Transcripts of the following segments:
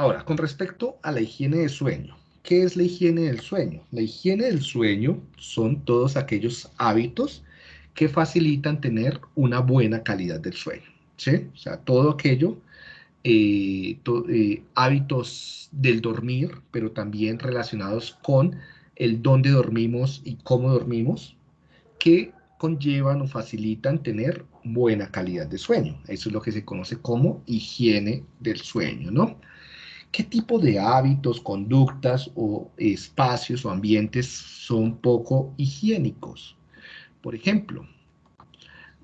Ahora, con respecto a la higiene del sueño, ¿qué es la higiene del sueño? La higiene del sueño son todos aquellos hábitos que facilitan tener una buena calidad del sueño, ¿sí? O sea, todo aquello, eh, eh, hábitos del dormir, pero también relacionados con el dónde dormimos y cómo dormimos, que conllevan o facilitan tener buena calidad de sueño. Eso es lo que se conoce como higiene del sueño, ¿no? ¿Qué tipo de hábitos, conductas o espacios o ambientes son poco higiénicos? Por ejemplo,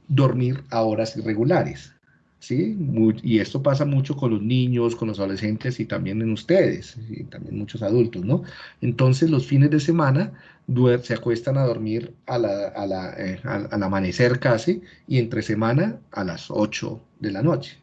dormir a horas irregulares. ¿sí? y esto pasa mucho con los niños, con los adolescentes y también en ustedes, y también muchos adultos, ¿no? Entonces los fines de semana se acuestan a dormir eh, al amanecer casi y entre semana a las 8 de la noche,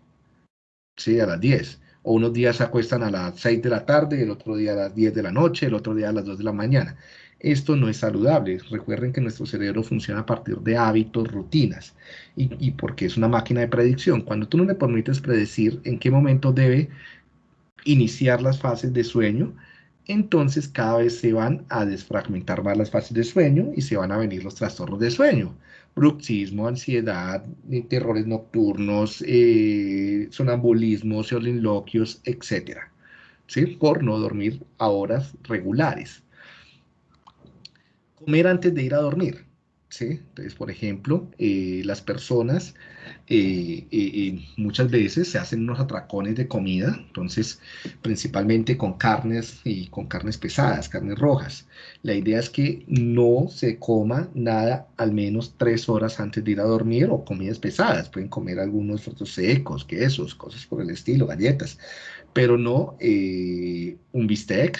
¿sí? A las 10. O unos días se acuestan a las 6 de la tarde, el otro día a las 10 de la noche, el otro día a las 2 de la mañana. Esto no es saludable. Recuerden que nuestro cerebro funciona a partir de hábitos, rutinas, y, porque es una máquina de predicción. Cuando tú no le permites predecir en qué momento debe iniciar las fases de sueño, entonces cada vez se van a desfragmentar más las fases de sueño y se van a venir los trastornos de sueño. Bruxismo, ansiedad, terrores nocturnos, eh, sonambulismo, soliloquios, etc. ¿Sí? Por no dormir a horas regulares comer antes de ir a dormir. ¿Sí? Entonces, por ejemplo, eh, las personas eh, eh, muchas veces se hacen unos atracones de comida, entonces principalmente con carnes y con carnes pesadas, carnes rojas. La idea es que no se coma nada al menos tres horas antes de ir a dormir o comidas pesadas. Pueden comer algunos frutos secos, quesos, cosas por el estilo, galletas, pero no un bistec,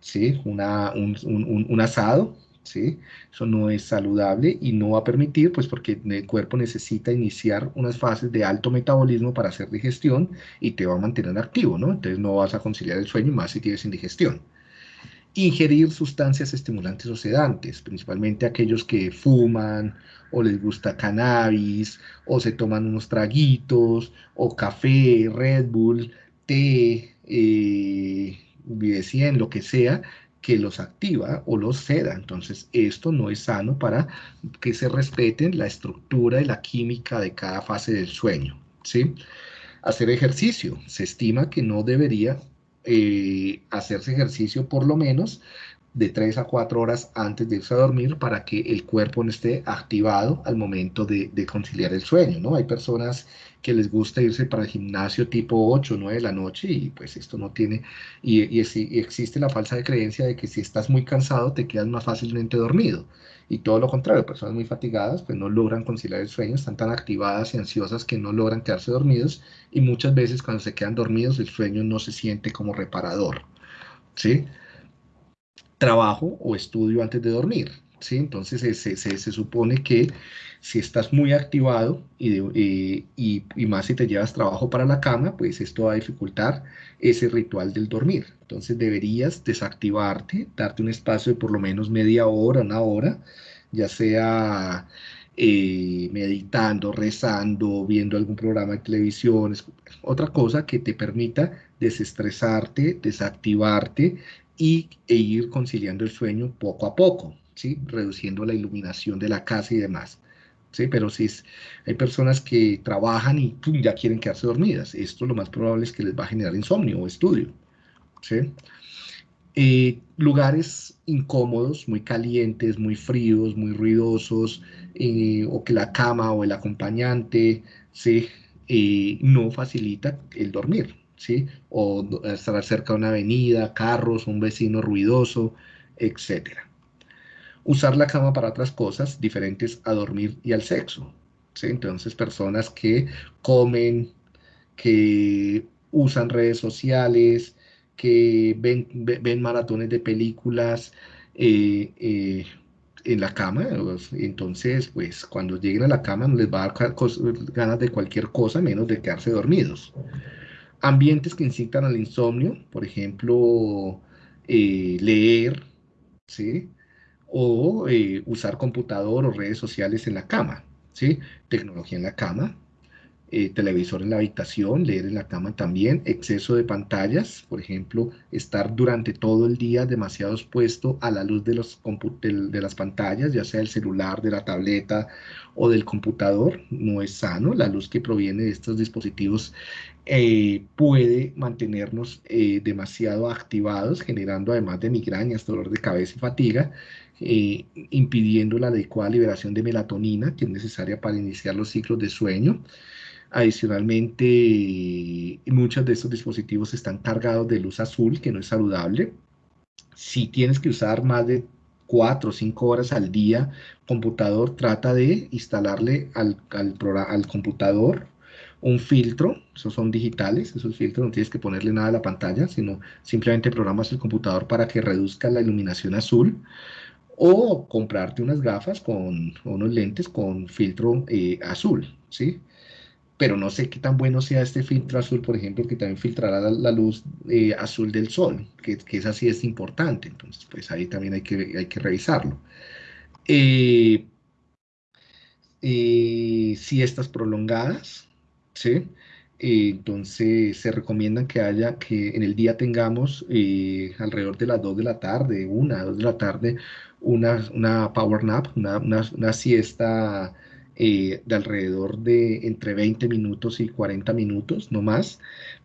¿sí? Una, un, asado, ¿sí? Eso no es saludable y no va a permitir, pues porque el cuerpo necesita iniciar unas fases de alto metabolismo para hacer digestión y te va a mantener activo, ¿no? Entonces no vas a conciliar el sueño más si tienes indigestión. Ingerir sustancias estimulantes o sedantes, principalmente aquellos que fuman o les gusta cannabis o se toman unos traguitos o café, Red Bull, té, eh, en lo que sea, que los activa o los ceda. Entonces, esto no es sano para que se respeten la estructura y la química de cada fase del sueño. ¿sí? Hacer ejercicio. Se estima que no debería eh, hacerse ejercicio por lo menos de 3 a 4 horas antes de irse a dormir para que el cuerpo no esté activado al momento de, conciliar el sueño, ¿no? Hay personas que les gusta irse para el gimnasio tipo 8 o 9 de la noche y pues esto no tiene, y, y, existe la falsa creencia de que si estás muy cansado te quedas más fácilmente dormido. Y todo lo contrario, personas muy fatigadas pues no logran conciliar el sueño, están tan activadas y ansiosas que no logran quedarse dormidos y muchas veces cuando se quedan dormidos el sueño no se siente como reparador, ¿sí? Trabajo o estudio antes de dormir. ¿sí? Entonces se, se, supone que si estás muy activado y, y, y, más si te llevas trabajo para la cama, pues esto va a dificultar ese ritual del dormir. Entonces deberías desactivarte, darte un espacio de por lo menos media hora, una hora, ya sea eh, meditando, rezando, viendo algún programa de televisión, otra cosa que te permita desestresarte, desactivarte y, e ir conciliando el sueño poco a poco, ¿sí? reduciendo la iluminación de la casa y demás. ¿sí? Pero si hay personas que trabajan y ya quieren quedarse dormidas, esto lo más probable es que les va a generar insomnio o estudio. ¿sí? Eh, lugares incómodos, muy calientes, muy fríos, muy ruidosos, eh, o que la cama o el acompañante ¿sí? Eh, no facilita el dormir. ¿Sí? O estar cerca de una avenida, carros, un vecino ruidoso, etc. Usar la cama para otras cosas diferentes a dormir y al sexo, ¿sí? Entonces, personas que comen, que usan redes sociales, que ven, ven maratones de películas eh, eh, en la cama, entonces, pues cuando lleguen a la cama no les va a dar ganas de cualquier cosa menos de quedarse dormidos. Ambientes que incitan al insomnio, por ejemplo, eh, leer, ¿sí? O eh, usar computador o redes sociales en la cama, ¿sí? Tecnología en la cama. Eh, televisor en la habitación, leer en la cama también, exceso de pantallas, por ejemplo, estar durante todo el día demasiado expuesto a la luz de, los de las pantallas, ya sea el celular, de la tableta o del computador, no es sano. La luz que proviene de estos dispositivos eh, puede mantenernos eh, demasiado activados, generando además de migrañas, dolor de cabeza y fatiga, impidiendo la adecuada liberación de melatonina, que es necesaria para iniciar los ciclos de sueño. Adicionalmente, muchos de estos dispositivos están cargados de luz azul, que no es saludable. Si tienes que usar más de 4 o 5 horas al día computador, trata de instalarle al, al, computador un filtro, esos son digitales, esos filtros no tienes que ponerle nada a la pantalla, sino simplemente programas el computador para que reduzca la iluminación azul o comprarte unas gafas con unos lentes con filtro eh, azul, ¿sí? Pero no sé qué tan bueno sea este filtro azul, por ejemplo, que también filtrará la, luz eh, azul del sol, que, que esa sí es importante, entonces pues ahí también hay que, hay que revisarlo. Eh, eh, siestas prolongadas, ¿sí? entonces se recomienda que haya, que en el día tengamos alrededor de las 2 de la tarde, 1, 2 de la tarde, una, una power nap, una, una, una siesta eh, de alrededor de entre 20 minutos y 40 minutos, no más,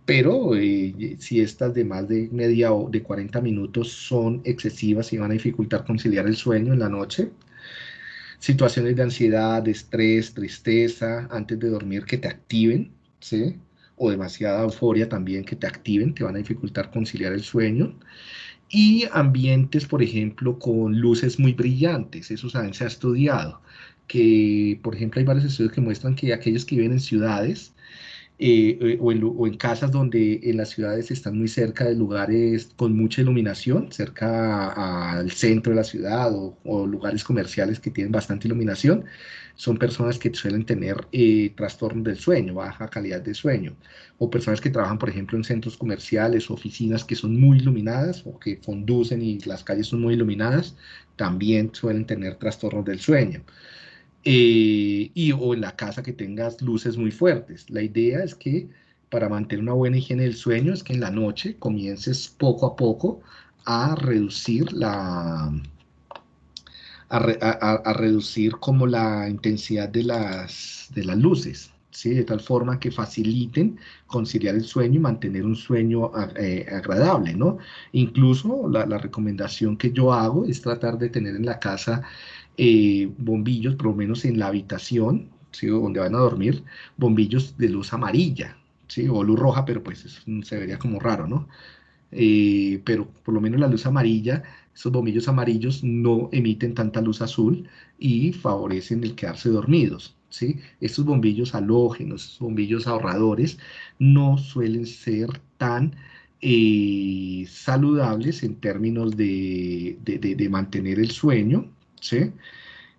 pero eh, si estas de más de media o de 40 minutos son excesivas y van a dificultar conciliar el sueño en la noche, situaciones de ansiedad, estrés, tristeza, antes de dormir que te activen, ¿sí? O demasiada euforia también que te activen, te van a dificultar conciliar el sueño. Y ambientes, por ejemplo, con luces muy brillantes, eso también se ha estudiado que, por ejemplo, hay varios estudios que muestran que aquellos que viven en ciudades eh, eh, o, en, casas donde en las ciudades están muy cerca de lugares con mucha iluminación, cerca al centro de la ciudad o, lugares comerciales que tienen bastante iluminación, son personas que suelen tener eh, trastornos del sueño, baja calidad de sueño, o personas que trabajan, por ejemplo, en centros comerciales o oficinas que son muy iluminadas o que conducen y las calles son muy iluminadas, también suelen tener trastornos del sueño. Eh, y o en la casa que tengas luces muy fuertes. La idea es que para mantener una buena higiene del sueño es que en la noche comiences poco a poco a reducir la a, reducir como la intensidad de las, de las luces, ¿sí? de tal forma que faciliten conciliar el sueño y mantener un sueño eh, agradable, ¿no? Incluso la, la recomendación que yo hago es tratar de tener en la casa eh, bombillos, por lo menos en la habitación, donde van a dormir, bombillos de luz amarilla, ¿sí? o luz roja, pero pues se vería como raro, ¿no? Eh, pero por lo menos la luz amarilla, esos bombillos amarillos no emiten tanta luz azul y favorecen el quedarse dormidos. ¿sí? Estos bombillos halógenos, bombillos ahorradores, no suelen ser tan eh, saludables en términos de, mantener el sueño, ¿sí?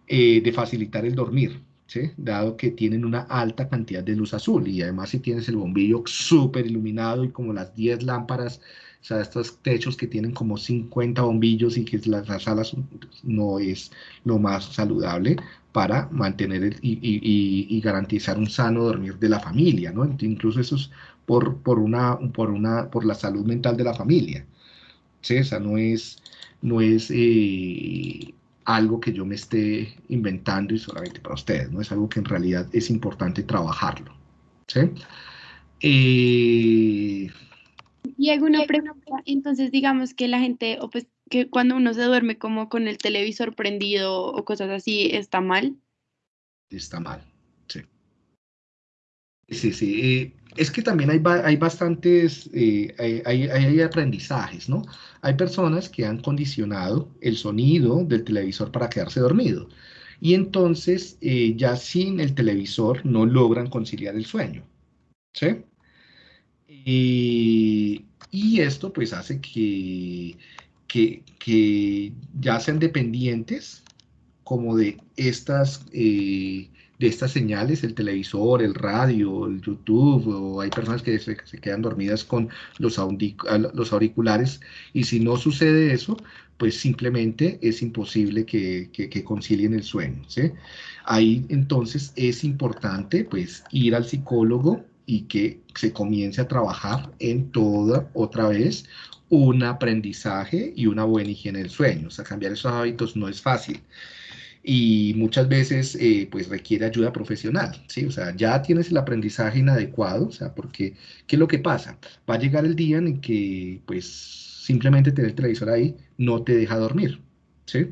Eh, de facilitar el dormir, ¿sí? dado que tienen una alta cantidad de luz azul y además si tienes el bombillo súper iluminado y como las 10 lámparas, o sea, estos techos que tienen como 50 bombillos y que las, las salas no es lo más saludable para mantener y, garantizar un sano dormir de la familia, ¿no? Incluso eso es por, por, una, por, una, por la salud mental de la familia, ¿sí? O sea, no es, no es eh, algo que yo me esté inventando y solamente para ustedes, ¿no? Es algo que en realidad es importante trabajarlo. ¿sí? Eh, y alguna pregunta, entonces digamos que la gente, o pues que cuando uno se duerme como con el televisor prendido o cosas así, ¿está mal? Está mal, sí. Sí. Eh, es que también hay, hay bastantes, eh, hay, hay, aprendizajes, ¿no? Hay personas que han condicionado el sonido del televisor para quedarse dormido. Y entonces eh, ya sin el televisor no logran conciliar el sueño. ¿Sí? y esto pues hace que, que, que, ya sean dependientes como de estas de estas señales, el televisor, el radio, el YouTube, o hay personas que se, quedan dormidas con los, los auriculares, y si no sucede eso, pues simplemente es imposible que, que, concilien el sueño. ¿sí? Ahí entonces es importante pues ir al psicólogo y que se comience a trabajar en toda otra vez un aprendizaje y una buena higiene del sueño. O sea, cambiar esos hábitos no es fácil y muchas veces eh, pues requiere ayuda profesional, ¿sí? O sea, ya tienes el aprendizaje inadecuado, o sea, porque ¿qué es lo que pasa? Va a llegar el día en que pues simplemente tener el televisor ahí no te deja dormir, ¿sí?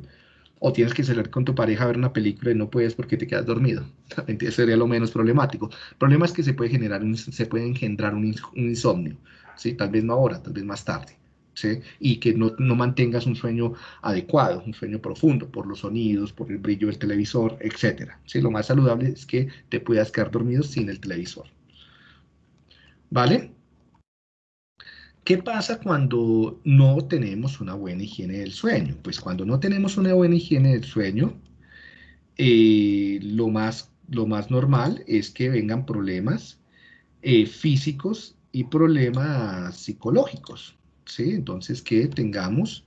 O tienes que salir con tu pareja a ver una película y no puedes porque te quedas dormido. Eso sería lo menos problemático. El problema es que se puede generar, se puede engendrar un insomnio, ¿sí? Tal vez no ahora, tal vez más tarde y que no, mantengas un sueño adecuado, un sueño profundo por los sonidos, por el brillo del televisor, etc. Lo más saludable es que te puedas quedar dormido sin el televisor. ¿Vale? ¿Qué pasa cuando no tenemos una buena higiene del sueño? Pues cuando no tenemos una buena higiene del sueño, eh, lo, más, lo más normal es que vengan problemas eh, físicos y problemas psicológicos. ¿Sí? Entonces, que tengamos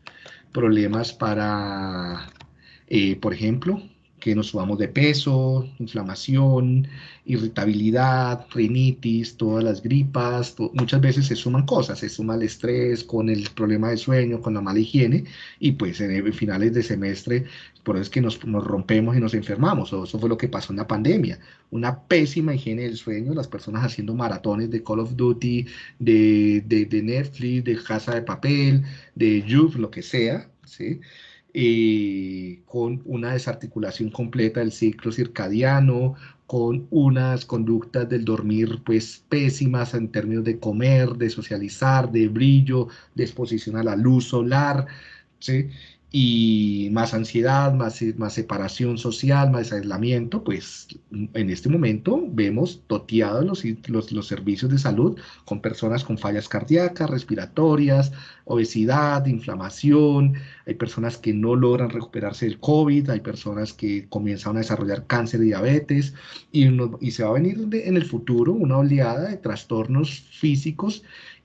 problemas para, eh, por ejemplo, que nos subamos de peso, inflamación, irritabilidad, rinitis, todas las gripas, muchas veces se suman cosas, se suma el estrés con el problema de sueño, con la mala higiene, y pues en finales de semestre, por eso es que nos, rompemos y nos enfermamos, o eso fue lo que pasó en la pandemia, una pésima higiene del sueño, las personas haciendo maratones de Call of Duty, de, de, Netflix, de Casa de Papel, de YouTube, lo que sea, ¿sí? Con una desarticulación completa del ciclo circadiano, con unas conductas del dormir pues pésimas en términos de comer, de socializar, de brillo, de exposición a la luz solar, ¿sí? Y más ansiedad, más, más separación social, más aislamiento, pues en este momento vemos toteados los, los, los, servicios de salud con personas con fallas cardíacas, respiratorias, obesidad, inflamación, hay personas que no logran recuperarse del COVID, hay personas que comienzan a desarrollar cáncer y diabetes, y, y se va a venir en el futuro una oleada de trastornos físicos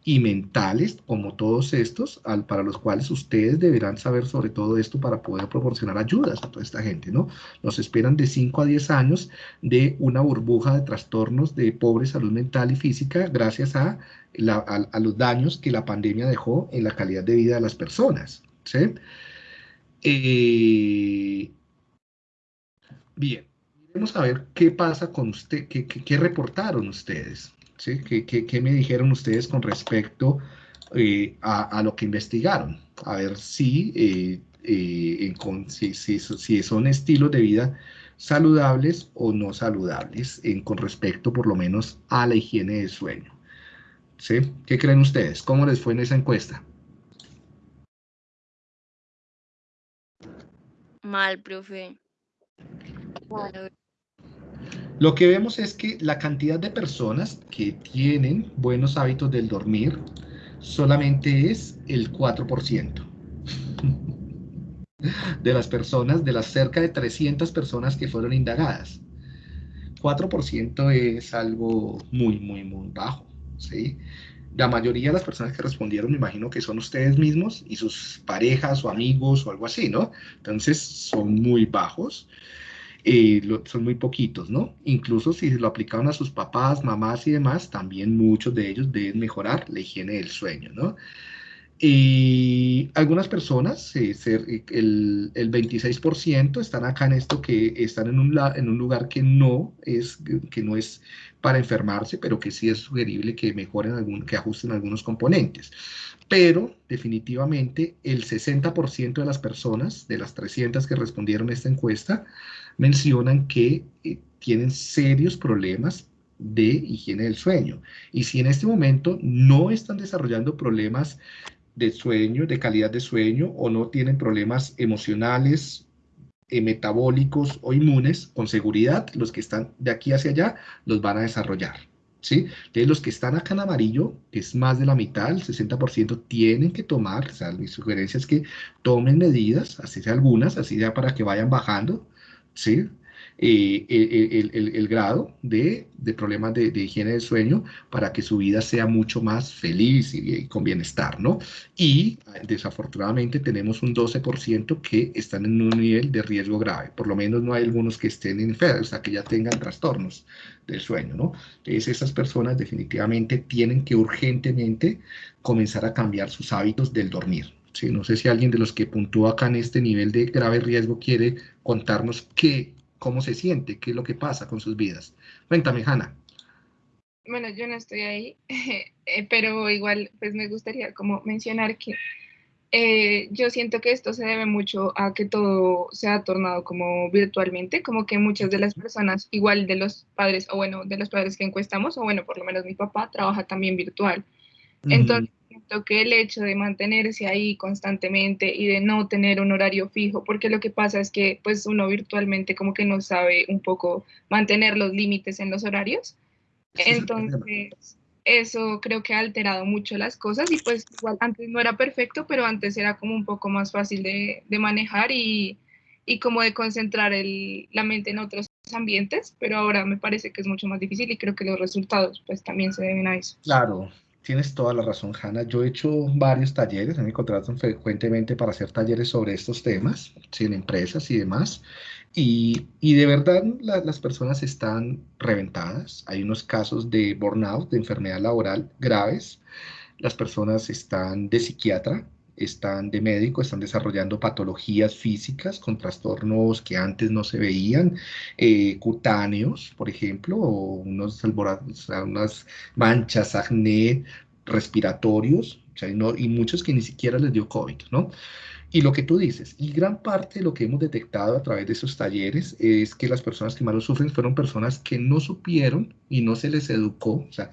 y mentales, como todos estos, para los cuales ustedes deberán saber sobre todo esto para poder proporcionar ayudas a toda esta gente, ¿no? Nos esperan de 5 a 10 años de una burbuja de trastornos de pobre salud mental y física gracias a, los daños que la pandemia dejó en la calidad de vida de las personas, ¿sí? Eh, bien, vamos a ver qué pasa con usted, qué reportaron ustedes. ¿Sí? ¿Qué, me dijeron ustedes con respecto eh, a, lo que investigaron? A ver si, eh, eh, si, son estilos de vida saludables o no saludables en, con respecto por lo menos a la higiene del sueño. ¿Sí? ¿Qué creen ustedes? ¿Cómo les fue en esa encuesta? Mal, profe. Lo que vemos es que la cantidad de personas que tienen buenos hábitos del dormir solamente es el 4% de las personas, de las cerca de 300 personas que fueron indagadas. 4% es algo muy, muy, muy bajo, ¿sí? La mayoría de las personas que respondieron, me imagino que son ustedes mismos y sus parejas o amigos o algo así, ¿no? Entonces, son muy bajos. Son muy poquitos, ¿no? Incluso si lo aplicaron a sus papás, mamás y demás, también muchos de ellos deben mejorar la higiene del sueño, ¿no? Y algunas personas, el, el, 26% están acá en esto que están en un, en un lugar que no, es, que no es para enfermarse, pero que sí es sugerible que mejoren, algún, que ajusten algunos componentes. Pero definitivamente el 60% de las personas, de las 300 que respondieron a esta encuesta, mencionan que eh, tienen serios problemas de higiene del sueño. Y si en este momento no están desarrollando problemas de sueño, de calidad de sueño, o no tienen problemas emocionales, eh, metabólicos o inmunes, con seguridad los que están de aquí hacia allá los van a desarrollar. ¿sí? Entonces los que están acá en amarillo, que es más de la mitad, el 60%, tienen que tomar, o sea, mi sugerencia es que tomen medidas, así sea algunas, así sea para que vayan bajando, ¿sí? eh, el, grado de, problemas de, higiene del sueño para que su vida sea mucho más feliz y, con bienestar, ¿no? Y desafortunadamente tenemos un 12% que están en un nivel de riesgo grave, por lo menos no hay algunos que estén enfermos, o sea, que ya tengan trastornos del sueño, ¿no? Entonces esas personas definitivamente tienen que urgentemente comenzar a cambiar sus hábitos del dormir, Sí, no sé si alguien de los que puntúa acá en este nivel de grave riesgo quiere contarnos qué, cómo se siente, qué es lo que pasa con sus vidas. Cuéntame, Hanna. Bueno, yo no estoy ahí, eh, pero igual pues me gustaría como mencionar que eh, yo siento que esto se debe mucho a que todo se ha tornado como virtualmente, como que muchas de las personas, igual de los padres, o bueno, de los padres que encuestamos, o bueno, por lo menos mi papá trabaja también virtual. Entonces, siento que el hecho de mantenerse ahí constantemente y de no tener un horario fijo, porque lo que pasa es que pues uno virtualmente como que no sabe un poco mantener los límites en los horarios. Entonces, eso creo que ha alterado mucho las cosas y pues igual antes no era perfecto, pero antes era como un poco más fácil de, de manejar y, y, como de concentrar el, la mente en otros ambientes, pero ahora me parece que es mucho más difícil y creo que los resultados pues también se deben a eso. Claro, Tienes toda la razón, Hanna. Yo he hecho varios talleres, me contratan frecuentemente para hacer talleres sobre estos temas, en empresas y demás. Y, y de verdad las personas están reventadas. Hay unos casos de burnout, de enfermedad laboral graves. Las personas están de psiquiatra, están de médico, están desarrollando patologías físicas con trastornos que antes no se veían, eh, cutáneos, por ejemplo, o unos unas manchas, acné, respiratorios, y muchos que ni siquiera les dio COVID, ¿no? Y lo que tú dices, y gran parte de lo que hemos detectado a través de esos talleres es que las personas que más lo sufren fueron personas que no supieron y no se les educó. O sea,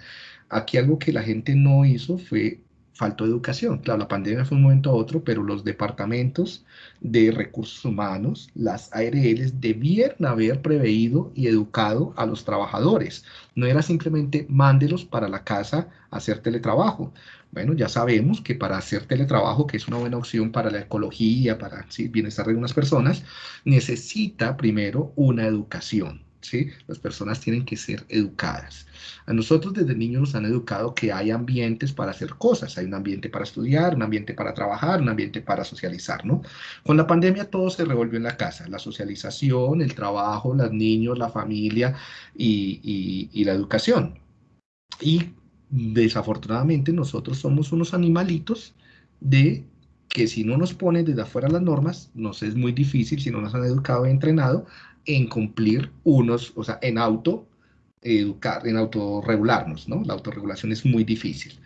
aquí algo que la gente no hizo fue faltó educación. Claro, la pandemia fue un momento a otro, pero los departamentos de recursos humanos, las ARLs, debieron haber preveído y educado a los trabajadores. No era simplemente mándelos para la casa a hacer teletrabajo. Bueno, ya sabemos que para hacer teletrabajo, que es una buena opción para la ecología, para el bienestar de unas personas, necesita primero una educación. ¿Sí? Las personas tienen que ser educadas. A nosotros desde niños nos han educado que hay ambientes para hacer cosas, hay un ambiente para estudiar, un ambiente para trabajar, un ambiente para socializar, ¿no? Con la pandemia todo se revolvió en la casa, la socialización, el trabajo, los niños, la familia y, y la educación. Y desafortunadamente nosotros somos unos animalitos de que si no nos ponen desde afuera las normas, nos es muy difícil, si no nos han educado y entrenado, en cumplir unos, o sea, en auto educar, en autorregularnos, ¿no? La autorregulación es muy difícil.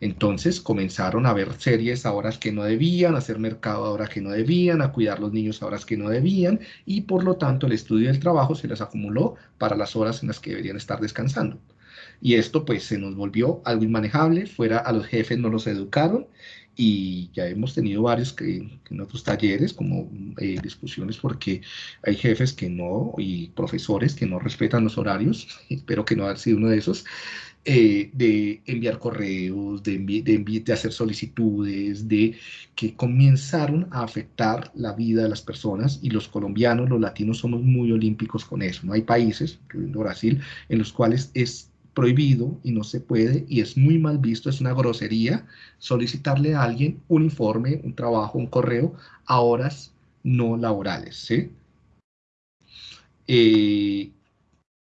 Entonces comenzaron a ver series a horas que no debían, a hacer mercado a horas que no debían, a cuidar los niños a horas que no debían y por lo tanto el estudio del trabajo se les acumuló para las horas en las que deberían estar descansando. Y esto pues se nos volvió algo inmanejable, fuera a los jefes no los educaron y ya hemos tenido varios que, en otros talleres como eh, discusiones porque hay jefes que no y profesores que no respetan los horarios, espero que no haya sido uno de esos, eh, de enviar correos, de, hacer solicitudes, de que comenzaron a afectar la vida de las personas y los colombianos, los latinos somos muy olímpicos con eso, ¿no? Hay países, incluyendo Brasil, en los cuales es prohibido y no se puede y es muy mal visto, es una grosería solicitarle a alguien un informe, un trabajo, un correo a horas no laborales, ¿sí? Eh,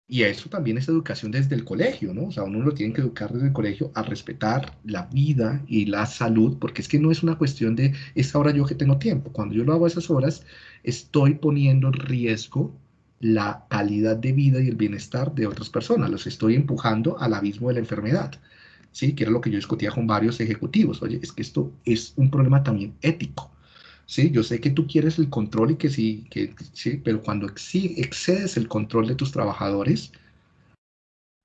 y eso también es educación desde el colegio, ¿no? O sea, uno lo tiene que educar desde el colegio a respetar la vida y la salud, porque es que no es una cuestión de esa hora yo que tengo tiempo. Cuando yo lo hago a esas horas, estoy poniendo en riesgo la calidad de vida y el bienestar de otras personas. Los estoy empujando al abismo de la enfermedad. ¿sí? Que era lo que yo discutía con varios ejecutivos. Oye, es que esto es un problema también ético. ¿sí? Yo sé que tú quieres el control y que sí, que, sí pero cuando excedes el control de tus trabajadores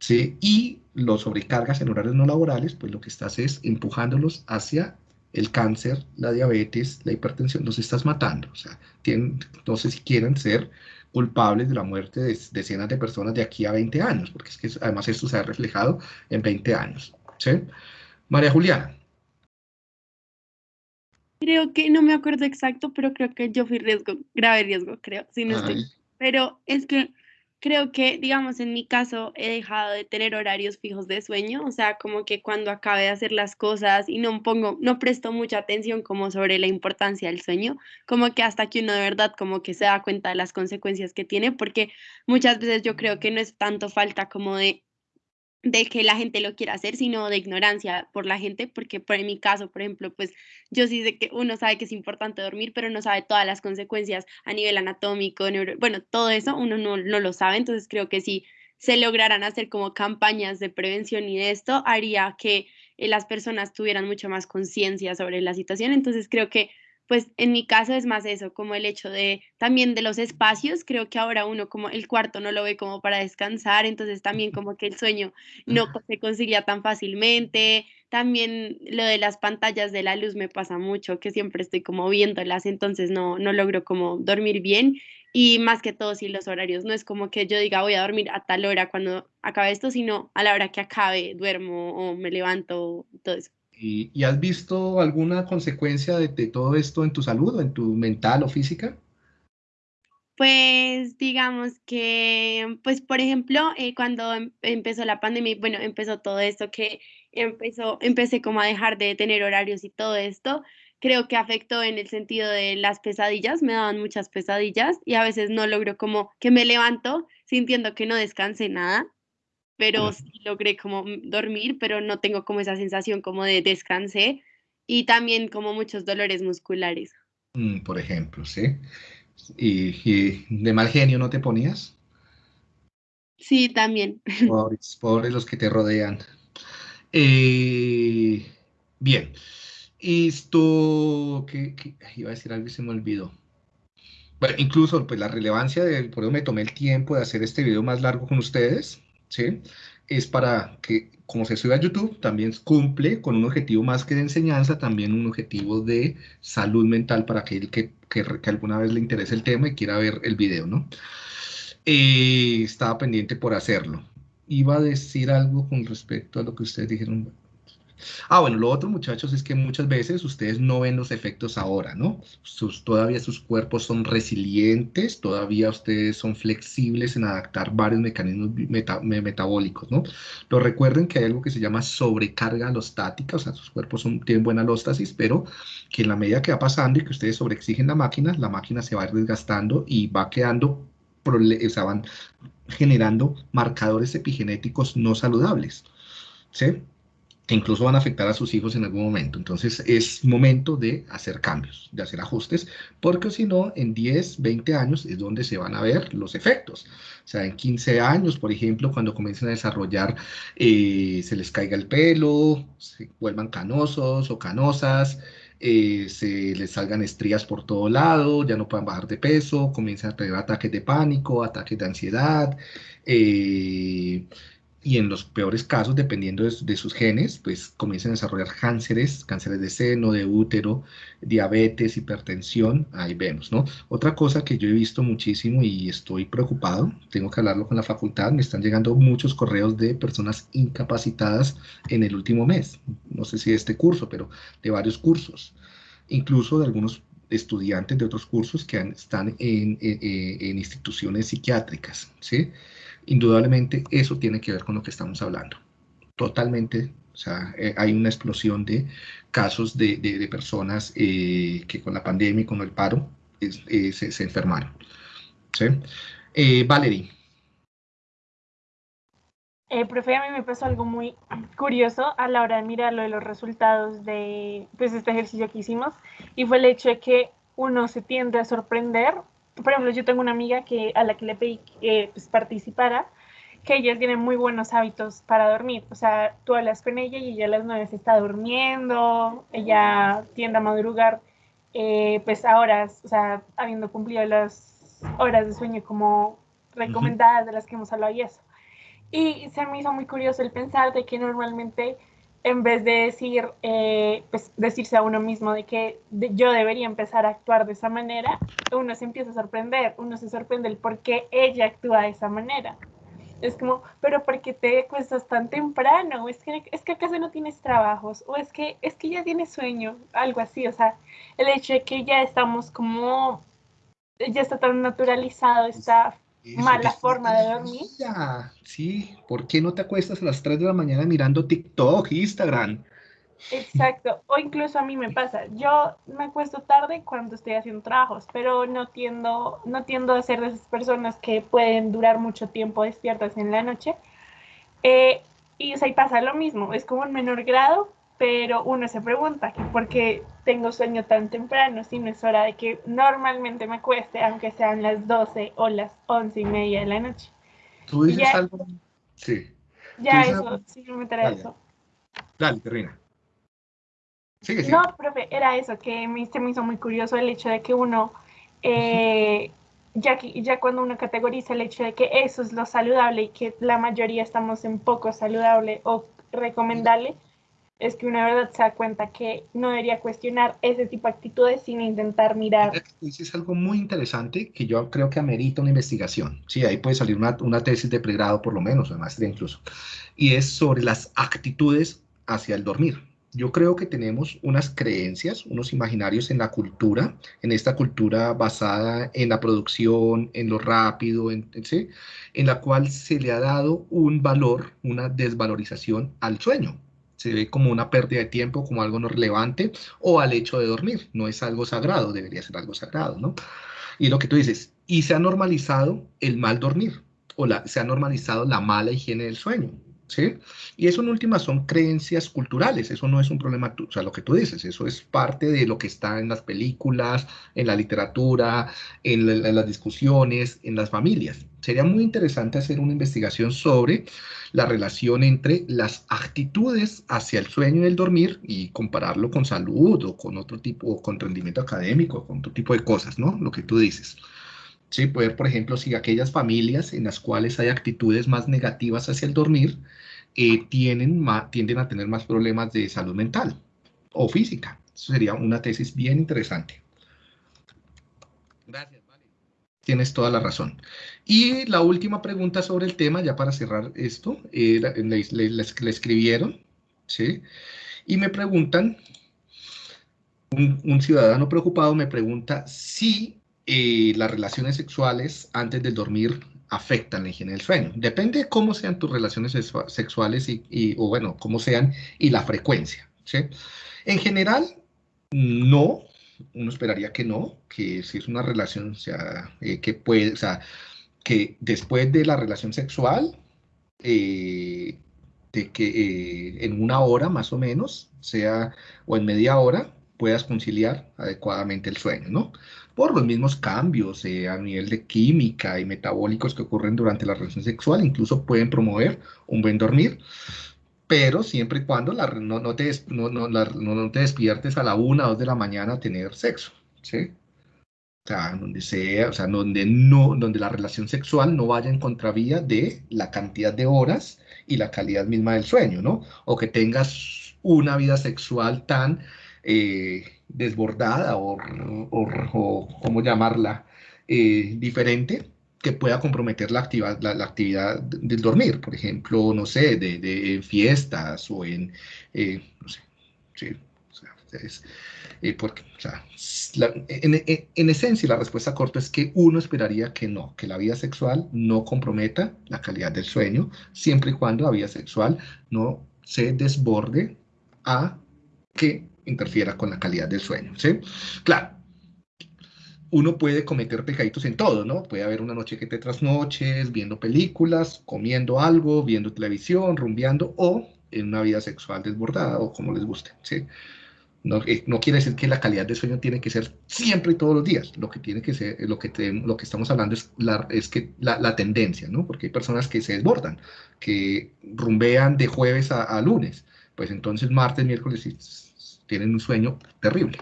¿sí? y los sobrecargas en horarios no laborales, pues lo que estás es empujándolos hacia el cáncer, la diabetes, la hipertensión, los estás matando. O sea, tienen, no sé si quieren ser culpables de la muerte de decenas de personas de aquí a 20 años, porque es que además esto se ha reflejado en 20 años. ¿sí? María Juliana. Creo que, no me acuerdo exacto, pero creo que yo fui riesgo, grave riesgo, creo, si no estoy. Pero es que creo que, digamos, en mi caso he dejado de tener horarios fijos de sueño, o sea, como que cuando acabe de hacer las cosas y no pongo, no presto mucha atención como sobre la importancia del sueño, como que hasta que uno de verdad como que se da cuenta de las consecuencias que tiene, porque muchas veces yo creo que no es tanto falta como de de que la gente lo quiera hacer, sino de ignorancia por la gente, porque por en mi caso, por ejemplo, pues yo sí sé que uno sabe que es importante dormir, pero no sabe todas las consecuencias a nivel anatómico, bueno, todo eso uno no, no, lo sabe, entonces creo que si se lograran hacer como campañas de prevención y de esto, haría que eh, las personas tuvieran mucho más conciencia sobre la situación, entonces creo que pues en mi caso es más eso, como el hecho de también de los espacios, creo que ahora uno como el cuarto no lo ve como para descansar, entonces también como que el sueño no se conseguía tan fácilmente, también lo de las pantallas de la luz me pasa mucho, que siempre estoy como viéndolas, entonces no, no logro como dormir bien. Y más que todo si los horarios, no es como que yo diga voy a dormir a tal hora cuando acabe esto, sino a la hora que acabe duermo o me levanto, todo eso. ¿Y, has visto alguna consecuencia de, todo esto en tu salud en tu mental o física? Pues digamos que, pues por ejemplo, eh, cuando em, empezó la pandemia, bueno, empezó todo esto que empezó, empecé como a dejar de tener horarios y todo esto, creo que afectó en el sentido de las pesadillas, me daban muchas pesadillas y a veces no logro como que me levanto sintiendo que no descanse nada pero sí logré como dormir, pero no tengo como esa sensación como de descansé y también como muchos dolores musculares. Mm, por ejemplo, ¿sí? ¿Y, de mal genio no te ponías? Sí, también. Pobres, pobres los que te rodean. Eh, bien. Esto, ¿qué, iba a decir algo y se me olvidó. Bueno, incluso pues la relevancia de, por eso me tomé el tiempo de hacer este video más largo con ustedes, ¿sí? Es para que, como se sube a YouTube, también cumple con un objetivo más que de enseñanza, también un objetivo de salud mental para aquel que, que, alguna vez le interese el tema y quiera ver el video, ¿no? Eh, estaba pendiente por hacerlo. Iba a decir algo con respecto a lo que ustedes dijeron. Ah, bueno, lo otro, muchachos, es que muchas veces ustedes no ven los efectos ahora, ¿no? Sus, todavía sus cuerpos son resilientes, todavía ustedes son flexibles en adaptar varios mecanismos metabólicos, ¿no? Lo recuerden que hay algo que se llama sobrecarga alostática, o sea, sus cuerpos tienen buena alóstasis, pero que en la medida que va pasando y que ustedes sobreexigen la máquina, la máquina se va desgastando y va quedando, o sea, van generando marcadores epigenéticos no saludables, ¿sí? Incluso van a afectar a sus hijos en algún momento. Entonces es momento de hacer cambios, de hacer ajustes, porque si no, en 10, 20 años es donde se van a ver los efectos. O sea, en 15 años, por ejemplo, cuando comiencen a desarrollar, eh, se les caiga el pelo, se vuelvan canosos o canosas, eh, se les salgan estrías por todo lado, ya no puedan bajar de peso, comiencen a tener ataques de pánico, ataques de ansiedad, eh, y en los peores casos, dependiendo de, sus genes, pues comienzan a desarrollar cánceres, cánceres de seno, de útero, diabetes, hipertensión, ahí vemos, ¿no? Otra cosa que yo he visto muchísimo y estoy preocupado, tengo que hablarlo con la facultad, me están llegando muchos correos de personas incapacitadas en el último mes, no sé si de este curso, pero de varios cursos, incluso de algunos estudiantes de otros cursos que están en, en instituciones psiquiátricas, ¿sí? Indudablemente eso tiene que ver con lo que estamos hablando. Totalmente, o sea, eh, hay una explosión de casos de, de, personas eh, que con la pandemia y con el paro eh, se, se, enfermaron. ¿sí? Valerie. profe, a mí me pasó algo muy curioso a la hora de mirar lo de los resultados de pues, este ejercicio que hicimos y fue el hecho de que uno se tiende a sorprender por ejemplo, yo tengo una amiga que, a la que le pedí que pues, participara, que ella tiene muy buenos hábitos para dormir. O sea, tú hablas con ella y ella a las nueve se está durmiendo, ella tiende a madrugar eh, pues a horas, o sea, habiendo cumplido las horas de sueño como recomendadas de las que hemos hablado y eso. Y se me hizo muy curioso el pensar de que normalmente en vez de decir, eh, pues decirse a uno mismo de que yo debería empezar a actuar de esa manera, uno se empieza a sorprender, uno se sorprende el por qué ella actúa de esa manera. Es como, pero ¿por qué te cuestas tan temprano? ¿Es que, es que acaso no tienes trabajos? ¿O es que, es que ya tienes sueño? Algo así, o sea, el hecho de que ya estamos como, ya está tan naturalizado esta mala forma de dormir. Sí, ¿por qué no te acuestas a las 3 de la mañana mirando TikTok, Instagram? Exacto, o incluso a mí me pasa, yo me acuesto tarde cuando estoy haciendo trabajos, pero no tiendo, no tiendo a ser de esas personas que pueden durar mucho tiempo despiertas en la noche. Eh, y ahí pasa lo mismo, es como en menor grado, pero uno se pregunta, ¿por qué tengo sueño tan temprano si no es hora de que normalmente me cueste, aunque sean las 12 o las 11 y media de la noche? ¿Tú dices algo? Sí. Ya eso, sí, me trae eso. Dale, termina. No, profe, era eso, que me, se me hizo muy curioso el hecho de que uno, eh, ya, ya cuando uno categoriza el hecho de que eso es lo saludable y que la mayoría estamos en poco saludable o recomendable, es que una verdad se da cuenta que no debería cuestionar ese tipo de actitudes sin intentar mirar. Es algo muy interesante que yo creo que amerita una investigación. Sí, ahí puede salir una, una tesis de pregrado por lo menos, de maestría incluso. Y es sobre las actitudes hacia el dormir. Yo creo que tenemos unas creencias, unos imaginarios en la cultura, en esta cultura basada en la producción, en lo rápido, en, ¿sí? en la cual se le ha dado un valor, una desvalorización al sueño se ve como una pérdida de tiempo, como algo no relevante, o al hecho de dormir. No es algo sagrado, debería ser algo sagrado, ¿no? Y lo que tú dices, y se ha normalizado el mal dormir, o la, se ha normalizado la mala higiene del sueño. ¿Sí? Y eso en última son creencias culturales, eso no es un problema, o sea, lo que tú dices, eso es parte de lo que está en las películas, en la literatura, en, las discusiones, en las familias. Sería muy interesante hacer una investigación sobre la relación entre las actitudes hacia el sueño y el dormir y compararlo con salud o con otro tipo, con rendimiento académico, con otro tipo de cosas, ¿no? Lo que tú dices. Sí, poder, por ejemplo, si aquellas familias en las cuales hay actitudes más negativas hacia el dormir, eh, tienen tienden a tener más problemas de salud mental o física. Eso sería una tesis bien interesante. Gracias, vale. Tienes toda la razón. Y la última pregunta sobre el tema, ya para cerrar esto, eh, le, escribieron, ¿sí? Y me preguntan, un, un ciudadano preocupado me pregunta si eh, las relaciones sexuales antes de dormir afectan la higiene del sueño. Depende de cómo sean tus relaciones sexuales y, o bueno, cómo sean y la frecuencia. En general, no. Uno esperaría que no, que si es una relación, o sea, eh, que puede, o sea, que después de la relación sexual, eh, de que en una hora más o menos, sea, o en media hora, puedas conciliar adecuadamente el sueño, ¿no? por los mismos cambios eh, a nivel de química y metabólicos que ocurren durante la relación sexual, incluso pueden promover un buen dormir, pero siempre y cuando la, no, no, te, no, no, te despiertes a la una o dos de la mañana a tener sexo, ¿sí? O sea, donde sea, o sea, donde, no, donde la relación sexual no vaya en contravía de la cantidad de horas y la calidad misma del sueño, ¿no? O que tengas una vida sexual tan eh, desbordada o, o, ¿cómo llamarla? Eh, diferente que pueda comprometer la, actividad, la, actividad del dormir, por ejemplo, no sé, de, de fiestas o en, eh, no sé, sí, o sea, porque, o sea, en, en, esencia la respuesta corta es que uno esperaría que no, que la vida sexual no comprometa la calidad del sueño, siempre y cuando la vida sexual no se desborde a que interfiera con la calidad del sueño, ¿sí? Claro, uno puede cometer pecaditos en todo, ¿no? Puede haber una noche que te trasnoches, viendo películas, comiendo algo, viendo televisión, rumbeando, o en una vida sexual desbordada, o como les guste, ¿sí? No, eh, no, quiere decir que la calidad del sueño tiene que ser siempre y todos los días. Lo que tiene que ser, lo que, lo que estamos hablando es, la, es que la, la, tendencia, ¿no? Porque hay personas que se desbordan, que rumbean de jueves a, a lunes. Pues entonces martes, miércoles y tienen un sueño terrible.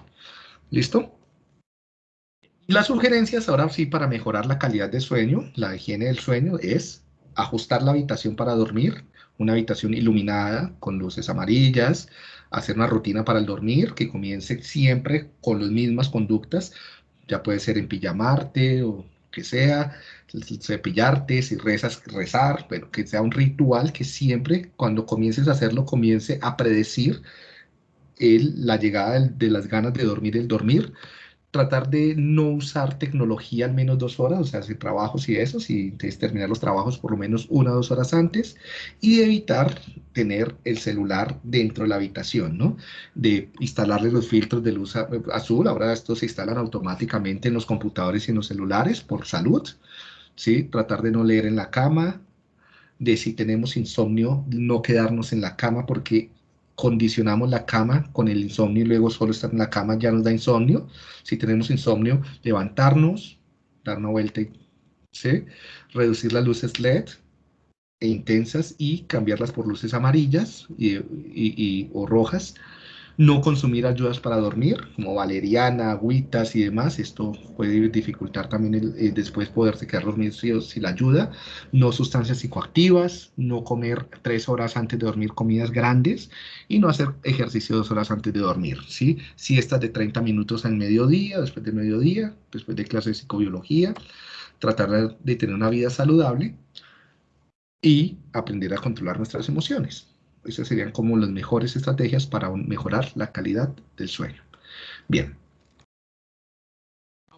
¿Listo? Las sugerencias ahora sí para mejorar la calidad de sueño, la higiene del sueño, es ajustar la habitación para dormir, una habitación iluminada con luces amarillas, hacer una rutina para el dormir que comience siempre con las mismas conductas, ya puede ser en pijamarte o que sea, cepillarte, si rezas, rezar, pero que sea un ritual que siempre cuando comiences a hacerlo comience a predecir la llegada de, las ganas de dormir, el dormir, tratar de no usar tecnología al menos dos horas, o sea, hacer trabajos y eso, y terminar los trabajos por lo menos una o dos horas antes, y evitar tener el celular dentro de la habitación, ¿no? De instalarle los filtros de luz azul, ahora estos se instalan automáticamente en los computadores y en los celulares por salud, ¿sí? Tratar de no leer en la cama, de si tenemos insomnio, no quedarnos en la cama porque condicionamos la cama con el insomnio y luego solo estar en la cama ya nos da insomnio. Si tenemos insomnio, levantarnos, dar una vuelta, ¿sí? reducir las luces LED e intensas y cambiarlas por luces amarillas y, o rojas no consumir ayudas para dormir, como valeriana, agüitas y demás. Esto puede dificultar también el, después poderse quedar dormido si la ayuda. No sustancias psicoactivas, no comer tres horas antes de dormir comidas grandes y no hacer ejercicio dos horas antes de dormir. ¿sí? Siestas de 30 minutos al mediodía, después de mediodía, después de clase de psicobiología. Tratar de tener una vida saludable y aprender a controlar nuestras emociones. Esas serían como las mejores estrategias para mejorar la calidad del sueño. Bien.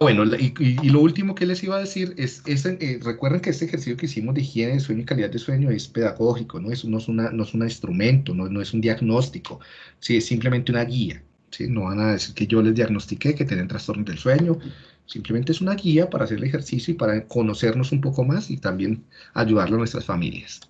Bueno, y, lo último que les iba a decir es, eh, recuerden que este ejercicio que hicimos de higiene de sueño y calidad de sueño es pedagógico, no es, no es, una, no es un instrumento, no, no es un diagnóstico, ¿sí? es simplemente una guía. ¿sí? No van a decir que yo les diagnostiqué que tienen trastornos del sueño, simplemente es una guía para hacer el ejercicio y para conocernos un poco más y también ayudarlo a nuestras familias.